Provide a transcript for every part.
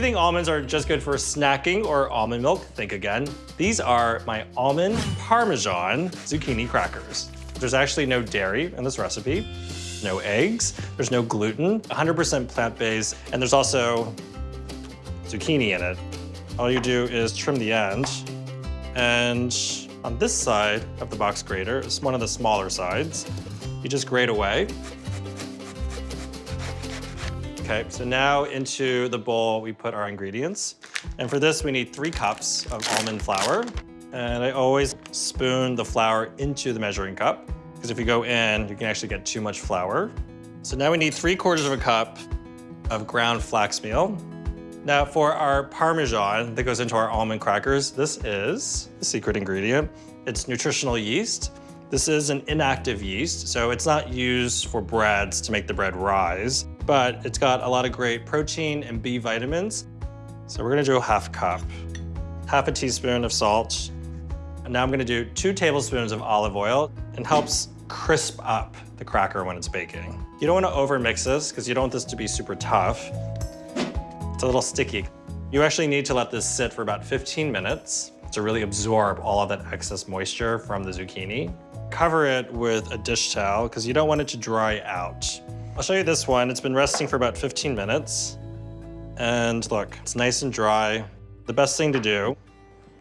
you think almonds are just good for snacking or almond milk, think again. These are my almond parmesan zucchini crackers. There's actually no dairy in this recipe, no eggs, there's no gluten, 100% plant-based, and there's also zucchini in it. All you do is trim the end, and on this side of the box grater, it's one of the smaller sides, you just grate away. Okay, so now into the bowl we put our ingredients. And for this we need three cups of almond flour. And I always spoon the flour into the measuring cup because if you go in, you can actually get too much flour. So now we need three quarters of a cup of ground flax meal. Now for our Parmesan that goes into our almond crackers, this is the secret ingredient. It's nutritional yeast. This is an inactive yeast, so it's not used for breads to make the bread rise, but it's got a lot of great protein and B vitamins. So we're gonna do a half cup, half a teaspoon of salt, and now I'm gonna do two tablespoons of olive oil. It helps crisp up the cracker when it's baking. You don't wanna over mix this because you don't want this to be super tough. It's a little sticky. You actually need to let this sit for about 15 minutes to really absorb all of that excess moisture from the zucchini. Cover it with a dish towel because you don't want it to dry out. I'll show you this one. It's been resting for about 15 minutes. And look, it's nice and dry. The best thing to do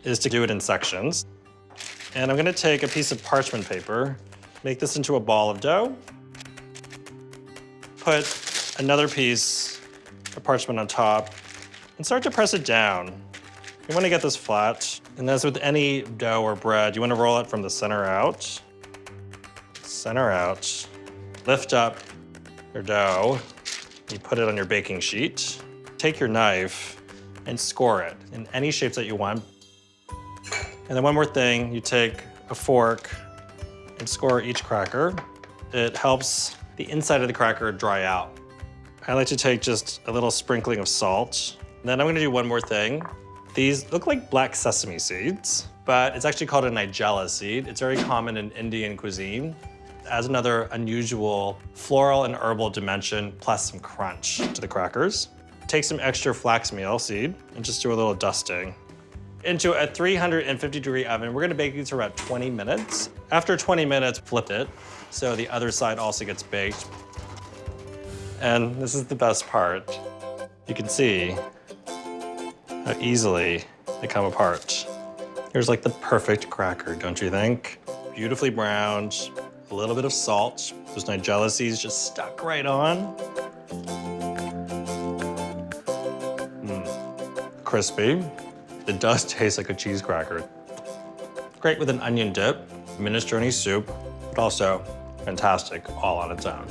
is to do it in sections. And I'm gonna take a piece of parchment paper, make this into a ball of dough, put another piece of parchment on top, and start to press it down. You wanna get this flat. And as with any dough or bread, you wanna roll it from the center out center out, lift up your dough, you put it on your baking sheet, take your knife and score it in any shapes that you want. And then one more thing, you take a fork and score each cracker. It helps the inside of the cracker dry out. I like to take just a little sprinkling of salt. And then I'm gonna do one more thing. These look like black sesame seeds, but it's actually called a nigella seed. It's very common in Indian cuisine adds another unusual floral and herbal dimension, plus some crunch to the crackers. Take some extra flax meal seed and just do a little dusting. Into a 350 degree oven, we're gonna bake these for about 20 minutes. After 20 minutes, flip it so the other side also gets baked. And this is the best part. You can see how easily they come apart. Here's like the perfect cracker, don't you think? Beautifully browned, a little bit of salt. Those nigella seeds just stuck right on. Mm. Crispy. It does taste like a cheese cracker. Great with an onion dip, minestrone soup, but also fantastic all on its own.